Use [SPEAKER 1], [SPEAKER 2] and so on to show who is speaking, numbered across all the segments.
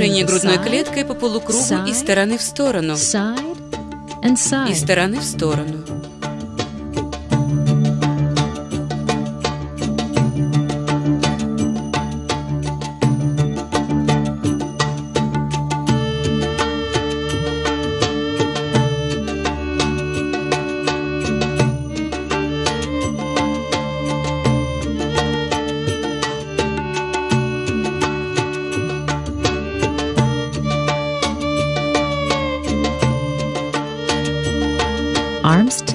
[SPEAKER 1] Движение грудной клеткой по полукругу из стороны в сторону. Из стороны в сторону.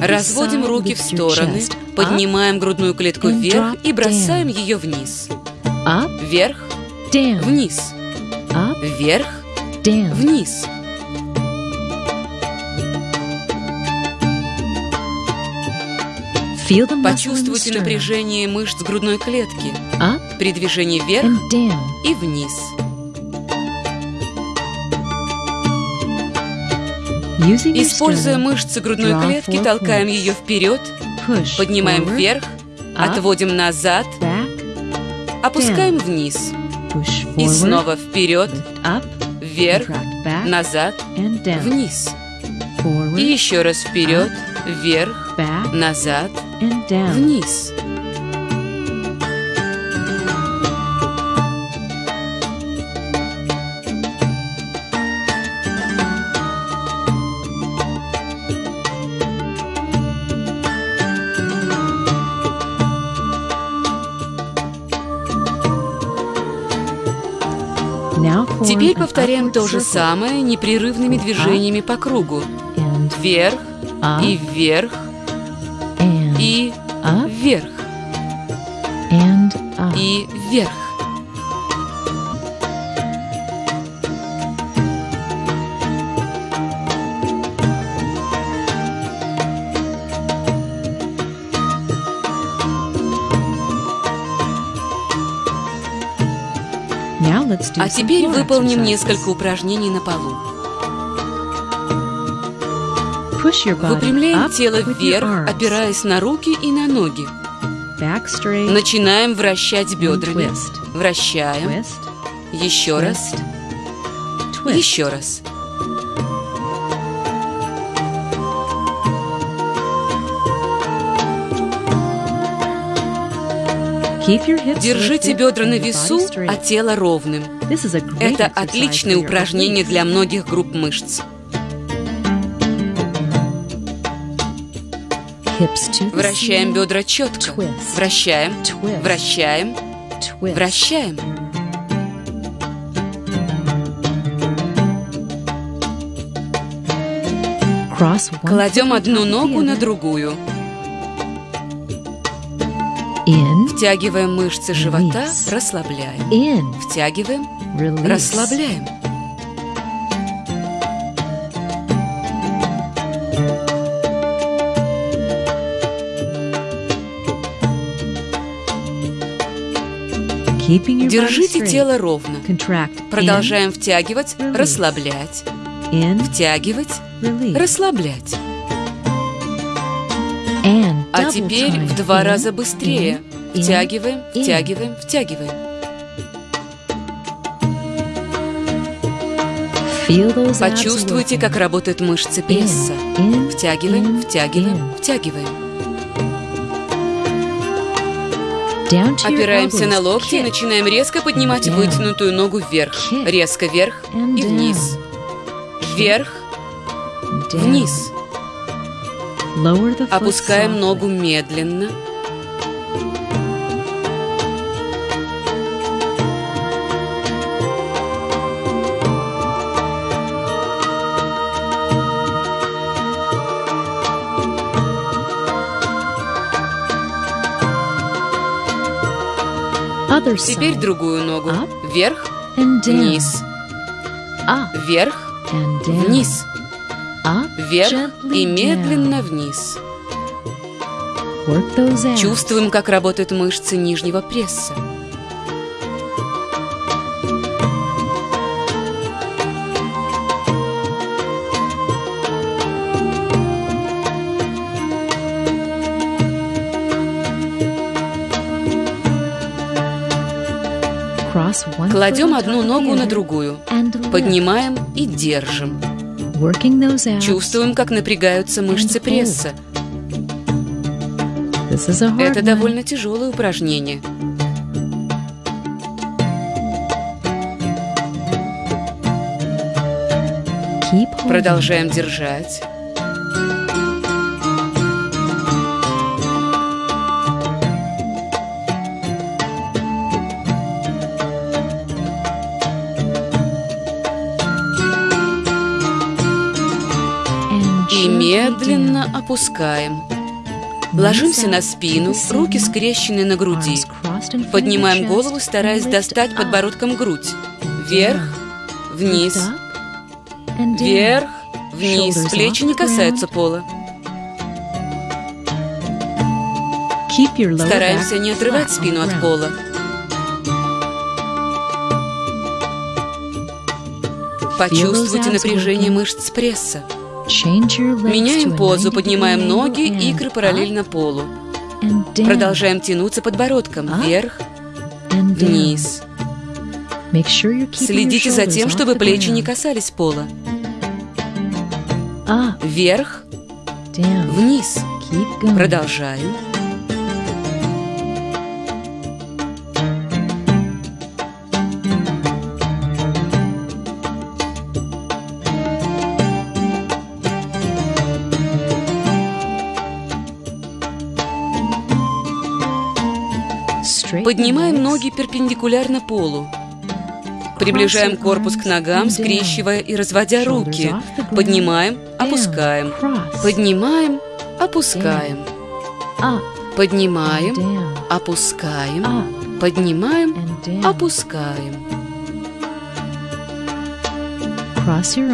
[SPEAKER 1] Разводим руки в стороны, поднимаем грудную клетку вверх и бросаем ее вниз. Вверх, вниз. Вверх, вниз. Почувствуйте напряжение мышц грудной клетки при движении вверх и вниз. Используя мышцы грудной клетки, толкаем ее вперед, поднимаем вверх, отводим назад, опускаем вниз. И снова вперед, вверх, назад, вниз. И еще раз вперед, вверх, назад, вниз. Теперь повторяем то же самое непрерывными движениями по кругу. Вверх и вверх и вверх. И вверх. А теперь выполним несколько упражнений на полу. Выпрямляем тело вверх, опираясь на руки и на ноги. Начинаем вращать бедрами. Вращаем. Еще раз. Еще раз. Держите бедра на весу, а тело ровным. Это отличное упражнение для многих групп мышц. Вращаем бедра четко. Вращаем, вращаем, вращаем. Кладем одну ногу на другую. Втягиваем мышцы живота, расслабляем. Втягиваем, расслабляем. Держите тело ровно. Продолжаем втягивать, расслаблять. Втягивать, расслаблять. А теперь в два раза быстрее. Втягиваем, втягиваем, втягиваем. Почувствуйте, как работают мышцы пресса. Втягиваем, втягиваем, втягиваем. Опираемся на локти и начинаем резко поднимать вытянутую ногу вверх. Резко вверх и вниз. Вверх, вниз. Опускаем ногу медленно. Теперь другую ногу. Вверх, вниз. Вверх, вниз. Вверх и медленно вниз. Чувствуем, как работают мышцы нижнего пресса. Кладем одну ногу на другую, поднимаем и держим. Чувствуем, как напрягаются мышцы пресса. Это довольно тяжелое упражнение. Продолжаем держать. Медленно опускаем. Ложимся на спину, руки скрещены на груди. Поднимаем голову, стараясь достать подбородком грудь. Вверх, вниз, вверх, вниз. Плечи не касаются пола. Стараемся не отрывать спину от пола. Почувствуйте напряжение мышц пресса. Меняем позу, поднимаем ноги, икры параллельно полу. Продолжаем тянуться подбородком вверх, вниз. Следите за тем, чтобы плечи не касались пола. Вверх, вниз. Продолжаем. Поднимаем ноги перпендикулярно полу. Приближаем корпус к ногам, скрещивая и разводя руки. Поднимаем, опускаем. Поднимаем, опускаем. Поднимаем, опускаем. Поднимаем, опускаем.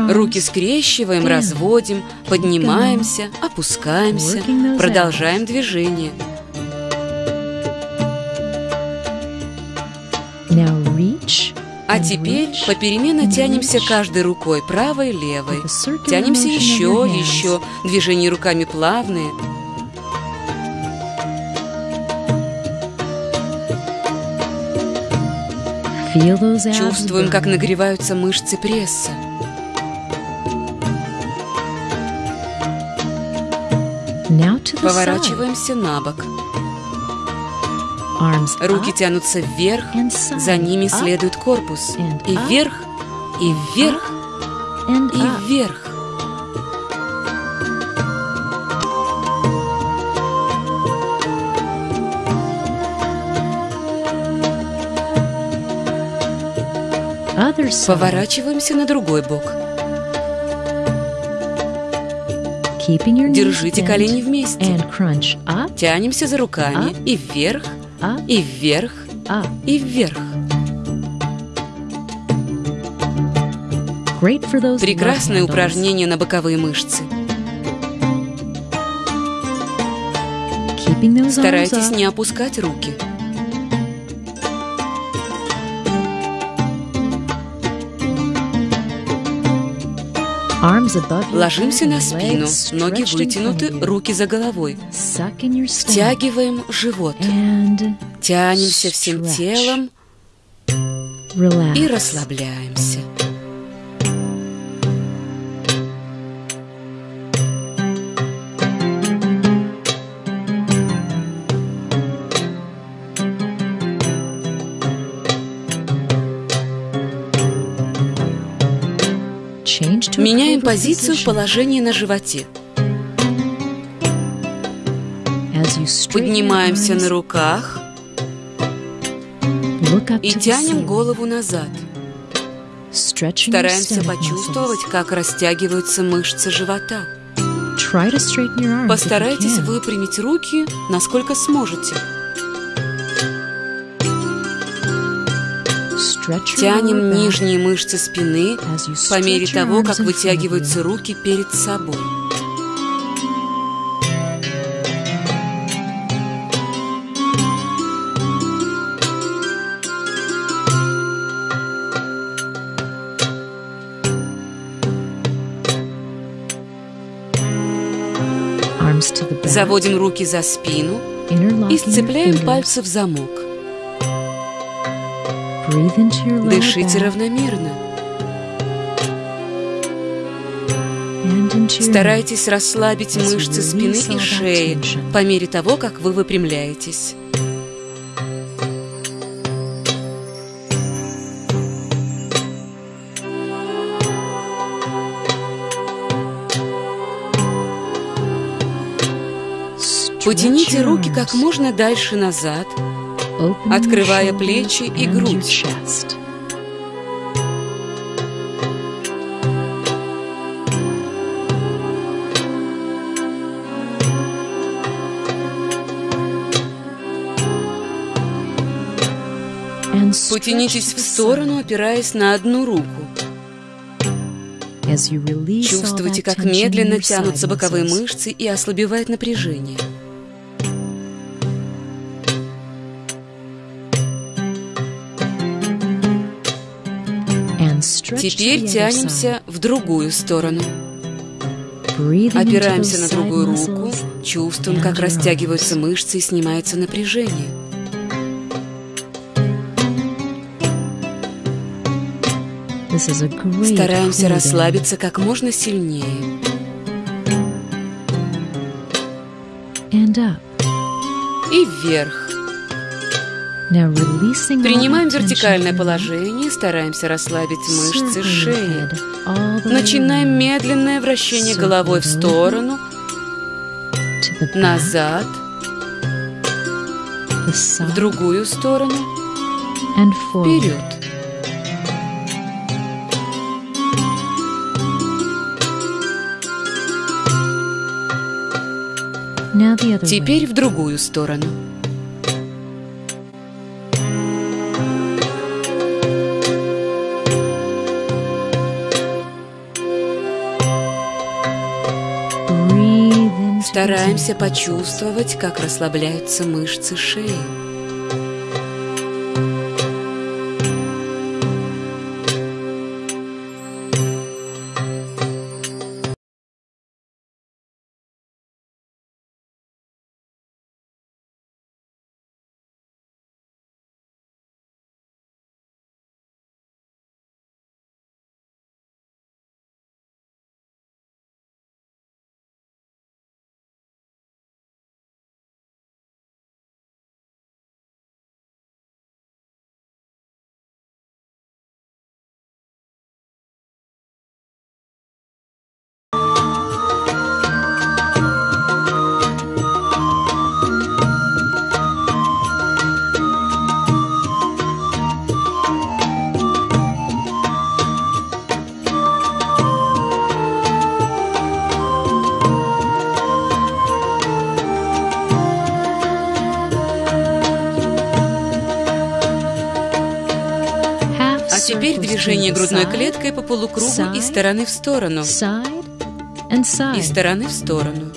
[SPEAKER 1] Руки скрещиваем, разводим, поднимаемся, опускаемся, продолжаем движение. А теперь попеременно тянемся каждой рукой, правой, левой. Тянемся еще, еще. Движения руками плавные. Чувствуем, как нагреваются мышцы пресса. Поворачиваемся на бок. Руки тянутся вверх, за ними следует корпус. И вверх, и вверх, и вверх. Поворачиваемся на другой бок. Держите колени вместе. Тянемся за руками и вверх, и вверх, и вверх. Прекрасное упражнение на боковые мышцы. Старайтесь не опускать руки. Ложимся на спину, ноги вытянуты, руки за головой. Втягиваем живот. Тянемся всем телом и расслабляемся. Меняем позицию в положении на животе. Поднимаемся на руках и тянем голову назад. Стараемся почувствовать, как растягиваются мышцы живота. Постарайтесь выпрямить руки, насколько сможете. Тянем нижние мышцы спины по мере того, как вытягиваются руки перед собой. Заводим руки за спину и сцепляем пальцы в замок. Дышите равномерно. Старайтесь расслабить мышцы спины и шеи по мере того, как вы выпрямляетесь. Потяните руки как можно дальше назад, открывая плечи и грудь. Потянитесь в сторону, опираясь на одну руку. Чувствуйте, как медленно тянутся боковые мышцы и ослабевает напряжение. Теперь тянемся в другую сторону. Опираемся на другую руку, чувствуем, как растягиваются мышцы и снимается напряжение. Стараемся расслабиться как можно сильнее. И вверх. Принимаем вертикальное положение, стараемся расслабить мышцы шеи. Начинаем медленное вращение головой в сторону, назад, в другую сторону, вперед. Теперь в другую сторону. Стараемся почувствовать, как расслабляются мышцы шеи. Движение грудной клеткой по полукругу из стороны в сторону. Из стороны в сторону.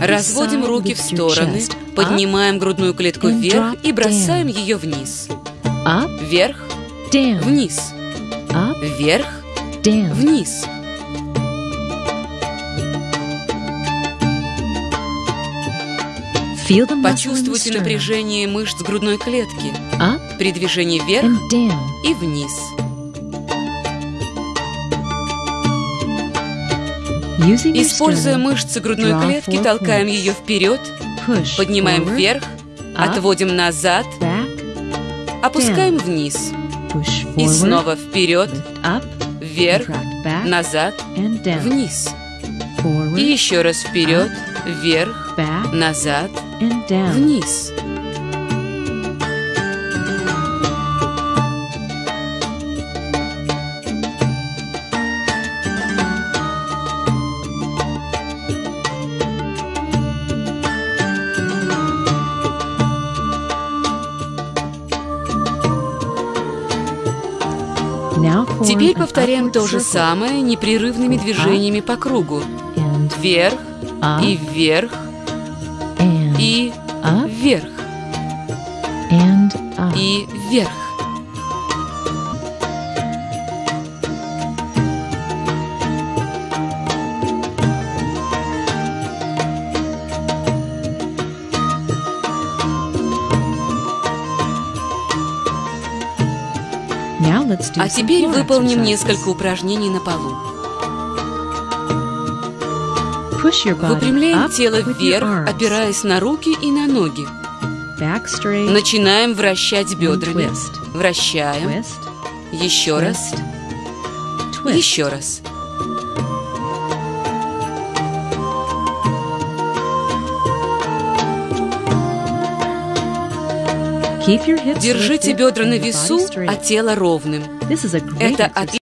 [SPEAKER 1] Разводим руки в стороны, поднимаем грудную клетку вверх и бросаем ее вниз. Вверх, вниз. Вверх, вниз. Почувствуйте напряжение мышц грудной клетки. При движении вверх и вниз. Используя мышцы грудной клетки, толкаем ее вперед, поднимаем вверх, отводим назад, опускаем вниз. И снова вперед, вверх, назад, вниз. И еще раз вперед, вверх, назад, вниз. Теперь повторяем то же самое непрерывными движениями по кругу. Вверх и вверх и вверх. И вверх. А теперь выполним несколько упражнений на полу. Выпрямляем тело вверх, опираясь на руки и на ноги. Начинаем вращать бедрами. Вращаем. Еще раз. Еще раз. Держите бедра на весу, а тело ровным. Это отличный